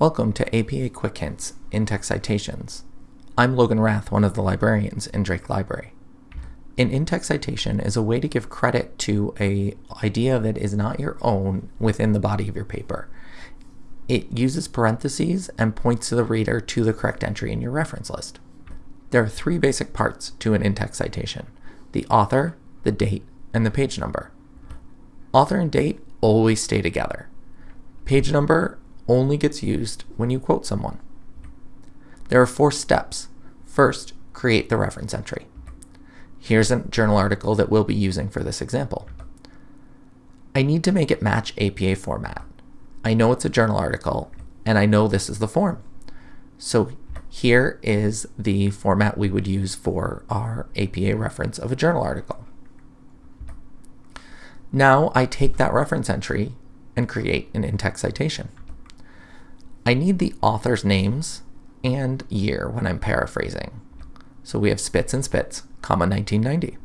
Welcome to APA Quick Hints in-text citations. I'm Logan Rath, one of the librarians in Drake Library. An in-text citation is a way to give credit to a idea that is not your own within the body of your paper. It uses parentheses and points the reader to the correct entry in your reference list. There are three basic parts to an in-text citation, the author, the date, and the page number. Author and date always stay together. Page number only gets used when you quote someone. There are four steps. First, create the reference entry. Here's a journal article that we'll be using for this example. I need to make it match APA format. I know it's a journal article, and I know this is the form. So here is the format we would use for our APA reference of a journal article. Now I take that reference entry and create an in-text citation. I need the author's names and year when I'm paraphrasing. So we have Spitz and Spitz, comma 1990.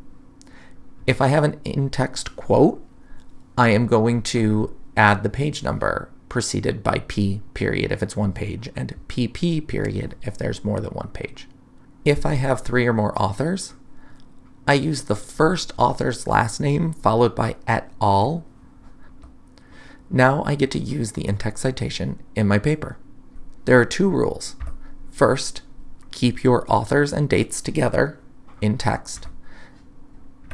If I have an in-text quote, I am going to add the page number preceded by P period if it's one page and PP period if there's more than one page. If I have three or more authors, I use the first author's last name followed by et al now I get to use the in-text citation in my paper. There are two rules. First, keep your authors and dates together in text.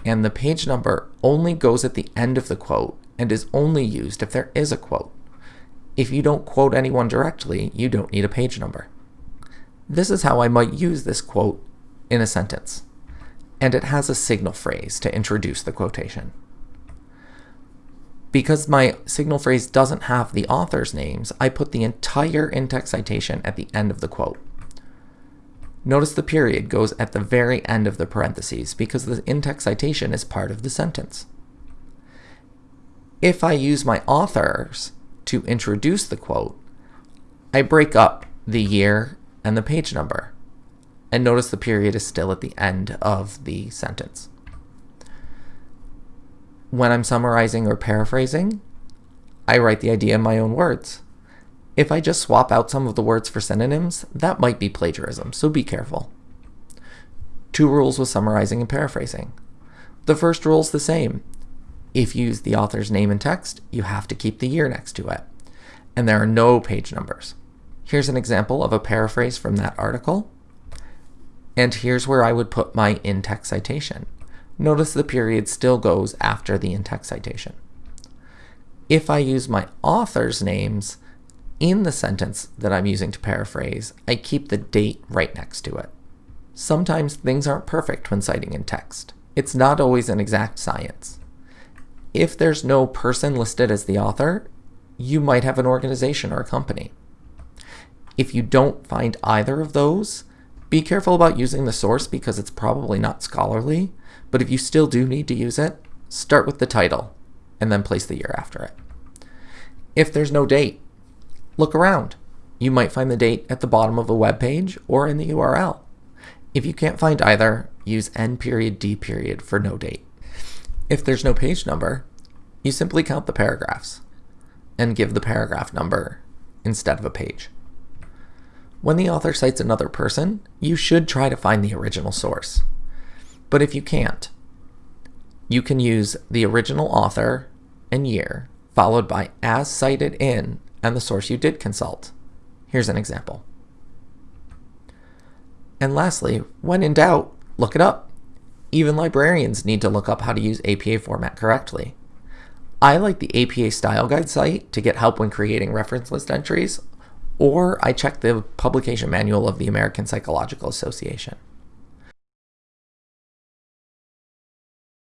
And the page number only goes at the end of the quote and is only used if there is a quote. If you don't quote anyone directly, you don't need a page number. This is how I might use this quote in a sentence. And it has a signal phrase to introduce the quotation. Because my signal phrase doesn't have the author's names, I put the entire in-text citation at the end of the quote. Notice the period goes at the very end of the parentheses because the in-text citation is part of the sentence. If I use my authors to introduce the quote, I break up the year and the page number. And notice the period is still at the end of the sentence when I'm summarizing or paraphrasing, I write the idea in my own words. If I just swap out some of the words for synonyms, that might be plagiarism, so be careful. Two rules with summarizing and paraphrasing. The first rule is the same. If you use the author's name and text, you have to keep the year next to it. And there are no page numbers. Here's an example of a paraphrase from that article. And here's where I would put my in-text citation. Notice the period still goes after the in-text citation. If I use my author's names in the sentence that I'm using to paraphrase, I keep the date right next to it. Sometimes things aren't perfect when citing in text. It's not always an exact science. If there's no person listed as the author, you might have an organization or a company. If you don't find either of those, be careful about using the source because it's probably not scholarly, but if you still do need to use it, start with the title and then place the year after it. If there's no date, look around. You might find the date at the bottom of a web page or in the URL. If you can't find either, use N period D period for no date. If there's no page number, you simply count the paragraphs and give the paragraph number instead of a page. When the author cites another person, you should try to find the original source. But if you can't, you can use the original author and year, followed by as cited in and the source you did consult. Here's an example. And lastly, when in doubt, look it up. Even librarians need to look up how to use APA format correctly. I like the APA Style Guide site to get help when creating reference list entries, or I check the publication manual of the American Psychological Association.